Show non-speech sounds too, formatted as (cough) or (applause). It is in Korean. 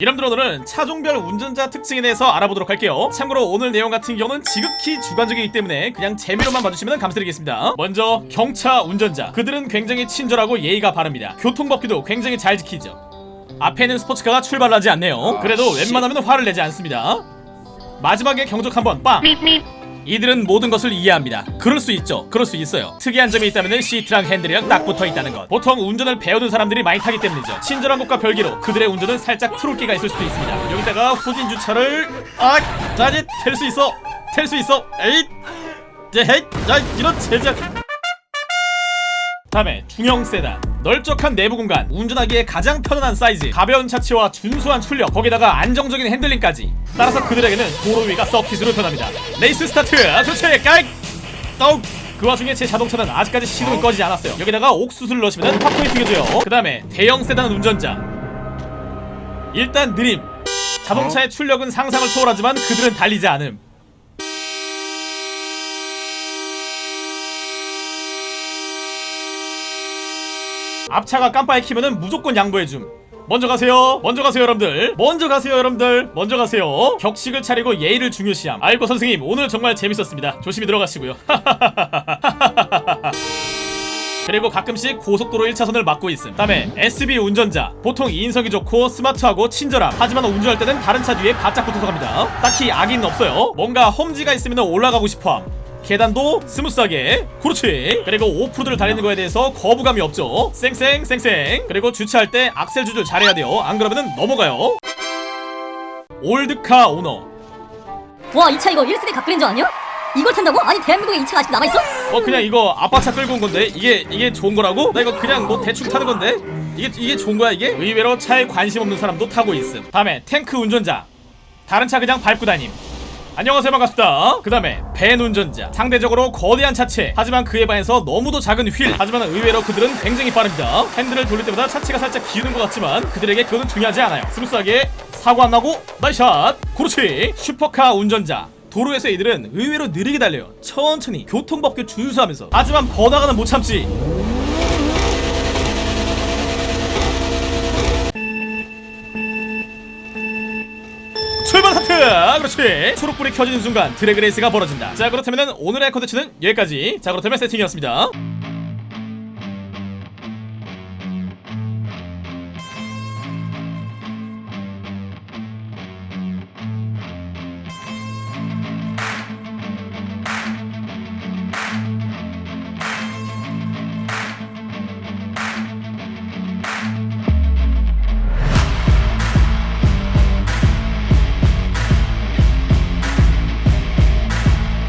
오늘은 차종별 운전자 특징에 대해서 알아보도록 할게요. 참고로 오늘 내용 같은 경우는 지극히 주관적이기 때문에 그냥 재미로만 봐주시면 감사드리겠습니다. 먼저 경차 운전자. 그들은 굉장히 친절하고 예의가 바릅니다. 교통법규도 굉장히 잘 지키죠. 앞에는 스포츠카가 출발하지 않네요. 그래도 웬만하면 화를 내지 않습니다. 마지막에 경적 한번. 빵 이들은 모든 것을 이해합니다. 그럴 수 있죠. 그럴 수 있어요. 특이한 점이 있다면 시트랑 핸들이랑 딱 붙어 있다는 것. 보통 운전을 배우는 사람들이 많이 타기 때문이죠. 친절한 것과 별개로 그들의 운전은 살짝 트롤기가 있을 수도 있습니다. 여기다가 후진 주차를 아, 자지 텔수 있어. 텔수 있어. 에잇. 제 헤잇. 자, 이런 제작. 다음에 중형 세단 널쩍한 내부 공간 운전하기에 가장 편안한 사이즈 가벼운 차체와 준수한 출력 거기다가 안정적인 핸들링까지. 따라서 그들에게는 도로 위가 서킷으로 변합니다. 레이스 스타트! 그렇지 깔 떡! 그 와중에 제 자동차는 아직까지 시동이 꺼지지 않았어요. 여기다가 옥수수를 넣으시면 팝콘이 튀겨져요. 그 다음에 대형 세단 운전자. 일단 느림. 자동차의 출력은 상상을 초월하지만 그들은 달리지 않음 앞차가 깜빡이 키면은 무조건 양보해줌. 먼저 가세요. 먼저 가세요 여러분들. 먼저 가세요 여러분들. 먼저 가세요. 격식을 차리고 예의를 중요시함. 알고 선생님 오늘 정말 재밌었습니다. 조심히 들어가시고요. (laughs) 그리고 가끔씩 고속도로 1차선을 막고 있음. 다음에 SB 운전자. 보통 인성이 좋고 스마트하고 친절함. 하지만 운전할 때는 다른 차 뒤에 바짝 붙어서 갑니다. 딱히 악의는 없어요. 뭔가 험지가 있으면 올라가고 싶어함 계단도 smooth하게. 그렇지. 그리고 off-road를 달리는 거에 대해서 거부감이 없죠. 쌩쌩 쌩쌩. 그리고 주차할 때 악셀 조절 잘해야 돼요. 안 그러면은 넘어가요. old car owner. 와 이 차 이거 1세대 각그랜저 아니야? 이걸 탄다고? 아니 대한민국에 이 차가 아직도 남아있어? 어 그냥 이거 아빠 차 끌고 온 건데? 이게 이게 좋은 거라고? 나 이거 그냥 뭐 대충 타는 건데? 이게 이게 좋은 거야 이게? 의외로 차에 관심 없는 사람도 타고 있음. 다음에 탱크 운전자. 다른 차 그냥 밟고 다님 안녕하세요 반갑습니다. 그 다음에 밴 운전자. 상대적으로 거대한 차체. 하지만 그에 반해서 너무도 작은 휠. 하지만 의외로 그들은 굉장히 빠릅니다. 핸들을 돌릴 때마다 차체가 살짝 기우는 것 같지만 그들에게 그것은 중요하지 않아요. smooth하게 사고 안 나고 nice shot. 그렇지. 슈퍼카 운전자. 도로에서 이들은 의외로 느리게 달려요. 천천히 교통법규 준수하면서. 하지만 번화가는 못 참지 출발 하트 그렇지. 초록불이 켜지는 순간 drag race가 벌어진다. 자 그렇다면 오늘의 컨텐츠는 여기까지. 자 그렇다면 세팅이었습니다